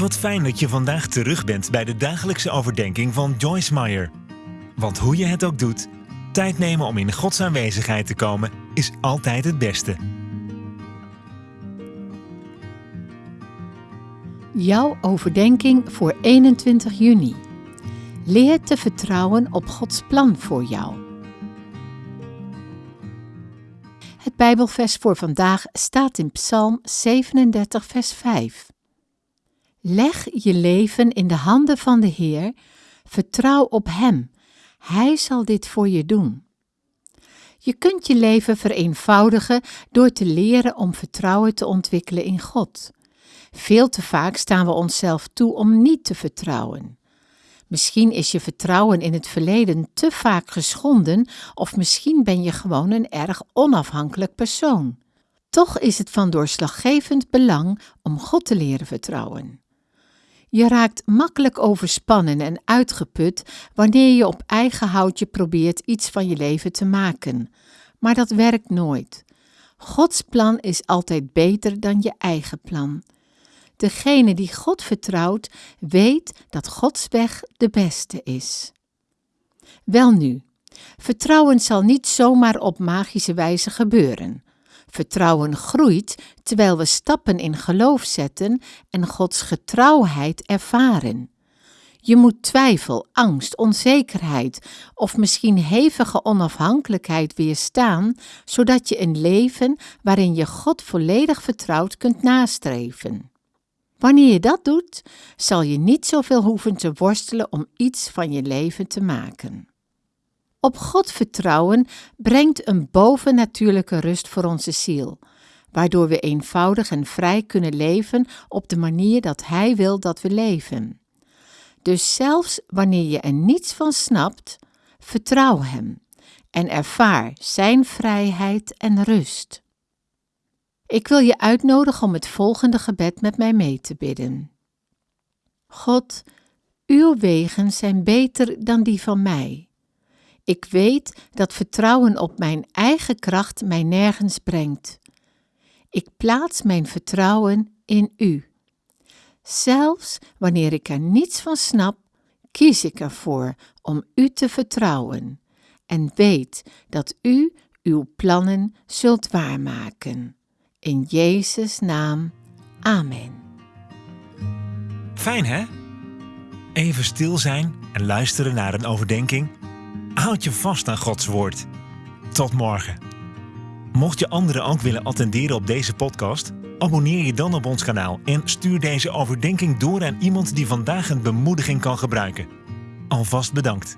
Wat fijn dat je vandaag terug bent bij de dagelijkse overdenking van Joyce Meyer. Want hoe je het ook doet, tijd nemen om in Gods aanwezigheid te komen is altijd het beste. Jouw overdenking voor 21 juni. Leer te vertrouwen op Gods plan voor jou. Het Bijbelvers voor vandaag staat in Psalm 37, vers 5. Leg je leven in de handen van de Heer, vertrouw op Hem, Hij zal dit voor je doen. Je kunt je leven vereenvoudigen door te leren om vertrouwen te ontwikkelen in God. Veel te vaak staan we onszelf toe om niet te vertrouwen. Misschien is je vertrouwen in het verleden te vaak geschonden, of misschien ben je gewoon een erg onafhankelijk persoon. Toch is het van doorslaggevend belang om God te leren vertrouwen. Je raakt makkelijk overspannen en uitgeput wanneer je op eigen houtje probeert iets van je leven te maken. Maar dat werkt nooit. Gods plan is altijd beter dan je eigen plan. Degene die God vertrouwt, weet dat Gods weg de beste is. Welnu, vertrouwen zal niet zomaar op magische wijze gebeuren. Vertrouwen groeit terwijl we stappen in geloof zetten en Gods getrouwheid ervaren. Je moet twijfel, angst, onzekerheid of misschien hevige onafhankelijkheid weerstaan, zodat je een leven waarin je God volledig vertrouwt kunt nastreven. Wanneer je dat doet, zal je niet zoveel hoeven te worstelen om iets van je leven te maken. Op God vertrouwen brengt een bovennatuurlijke rust voor onze ziel, waardoor we eenvoudig en vrij kunnen leven op de manier dat Hij wil dat we leven. Dus zelfs wanneer je er niets van snapt, vertrouw Hem en ervaar Zijn vrijheid en rust. Ik wil je uitnodigen om het volgende gebed met mij mee te bidden. God, uw wegen zijn beter dan die van mij. Ik weet dat vertrouwen op mijn eigen kracht mij nergens brengt. Ik plaats mijn vertrouwen in U. Zelfs wanneer ik er niets van snap, kies ik ervoor om U te vertrouwen en weet dat U uw plannen zult waarmaken. In Jezus' naam. Amen. Fijn hè? Even stil zijn en luisteren naar een overdenking. Houd je vast aan Gods woord. Tot morgen. Mocht je anderen ook willen attenderen op deze podcast, abonneer je dan op ons kanaal en stuur deze overdenking door aan iemand die vandaag een bemoediging kan gebruiken. Alvast bedankt.